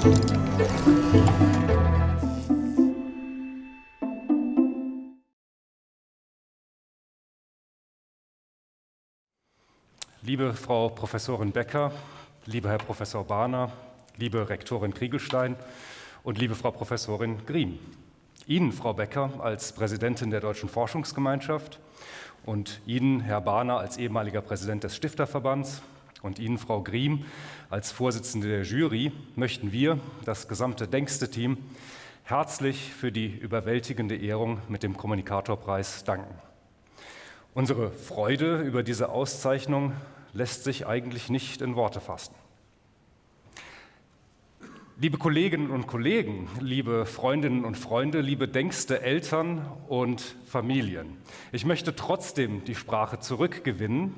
Liebe Frau Professorin Becker, lieber Herr Professor Bahner, liebe Rektorin Kriegelstein und liebe Frau Professorin Green. Ihnen, Frau Becker, als Präsidentin der Deutschen Forschungsgemeinschaft und Ihnen, Herr Bahner, als ehemaliger Präsident des Stifterverbands und Ihnen, Frau Griem, als Vorsitzende der Jury, möchten wir, das gesamte Denkste-Team, herzlich für die überwältigende Ehrung mit dem Kommunikatorpreis danken. Unsere Freude über diese Auszeichnung lässt sich eigentlich nicht in Worte fassen. Liebe Kolleginnen und Kollegen, liebe Freundinnen und Freunde, liebe denkste Eltern und Familien, ich möchte trotzdem die Sprache zurückgewinnen,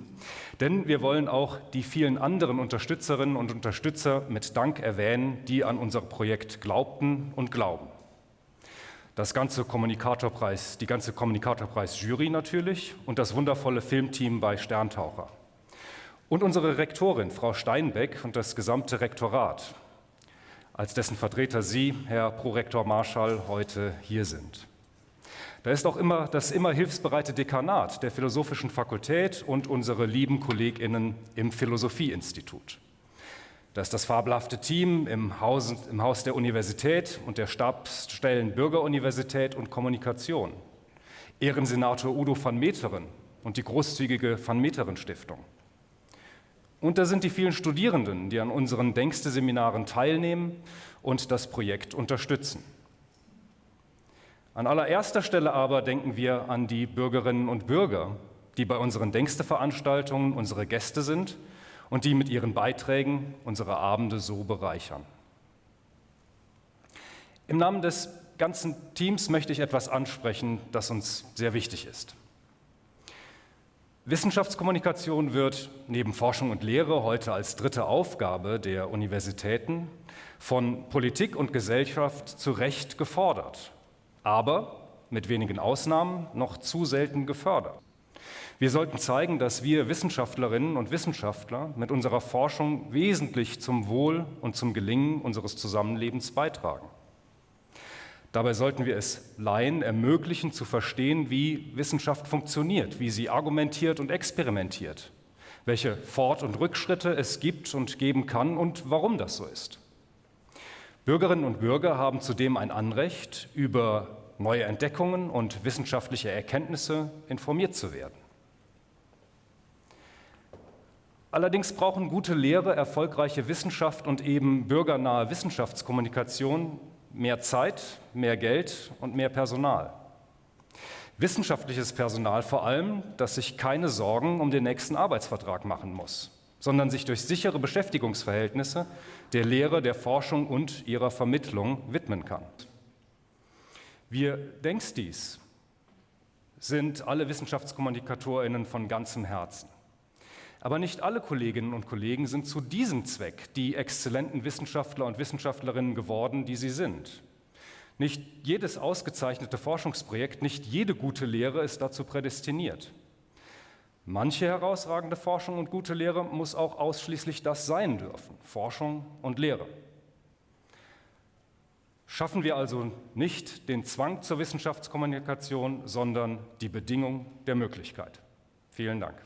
denn wir wollen auch die vielen anderen Unterstützerinnen und Unterstützer mit Dank erwähnen, die an unser Projekt glaubten und glauben. Das ganze Kommunikatorpreis, die ganze Kommunikatorpreis-Jury natürlich und das wundervolle Filmteam bei Sterntaucher. Und unsere Rektorin, Frau Steinbeck, und das gesamte Rektorat, als dessen Vertreter Sie, Herr Prorektor Marschall, heute hier sind. Da ist auch immer das immer hilfsbereite Dekanat der Philosophischen Fakultät und unsere lieben KollegInnen im Philosophieinstitut. Da ist das fabelhafte Team im Haus, im Haus der Universität und der Stabsstellen Bürgeruniversität und Kommunikation. Ehrensenator Udo van Meteren und die großzügige Van Meteren Stiftung. Und da sind die vielen Studierenden, die an unseren Denkste-Seminaren teilnehmen und das Projekt unterstützen. An allererster Stelle aber denken wir an die Bürgerinnen und Bürger, die bei unseren Denkste-Veranstaltungen unsere Gäste sind und die mit ihren Beiträgen unsere Abende so bereichern. Im Namen des ganzen Teams möchte ich etwas ansprechen, das uns sehr wichtig ist. Wissenschaftskommunikation wird neben Forschung und Lehre heute als dritte Aufgabe der Universitäten von Politik und Gesellschaft zu Recht gefordert, aber mit wenigen Ausnahmen noch zu selten gefördert. Wir sollten zeigen, dass wir Wissenschaftlerinnen und Wissenschaftler mit unserer Forschung wesentlich zum Wohl und zum Gelingen unseres Zusammenlebens beitragen. Dabei sollten wir es Laien ermöglichen zu verstehen, wie Wissenschaft funktioniert, wie sie argumentiert und experimentiert, welche Fort- und Rückschritte es gibt und geben kann und warum das so ist. Bürgerinnen und Bürger haben zudem ein Anrecht, über neue Entdeckungen und wissenschaftliche Erkenntnisse informiert zu werden. Allerdings brauchen gute Lehre, erfolgreiche Wissenschaft und eben bürgernahe Wissenschaftskommunikation mehr Zeit, mehr Geld und mehr Personal. Wissenschaftliches Personal vor allem, das sich keine Sorgen um den nächsten Arbeitsvertrag machen muss, sondern sich durch sichere Beschäftigungsverhältnisse der Lehre, der Forschung und ihrer Vermittlung widmen kann. Wir Denkstis sind alle WissenschaftskommunikatorInnen von ganzem Herzen. Aber nicht alle Kolleginnen und Kollegen sind zu diesem Zweck die exzellenten Wissenschaftler und Wissenschaftlerinnen geworden, die sie sind. Nicht jedes ausgezeichnete Forschungsprojekt, nicht jede gute Lehre ist dazu prädestiniert. Manche herausragende Forschung und gute Lehre muss auch ausschließlich das sein dürfen, Forschung und Lehre. Schaffen wir also nicht den Zwang zur Wissenschaftskommunikation, sondern die Bedingung der Möglichkeit. Vielen Dank.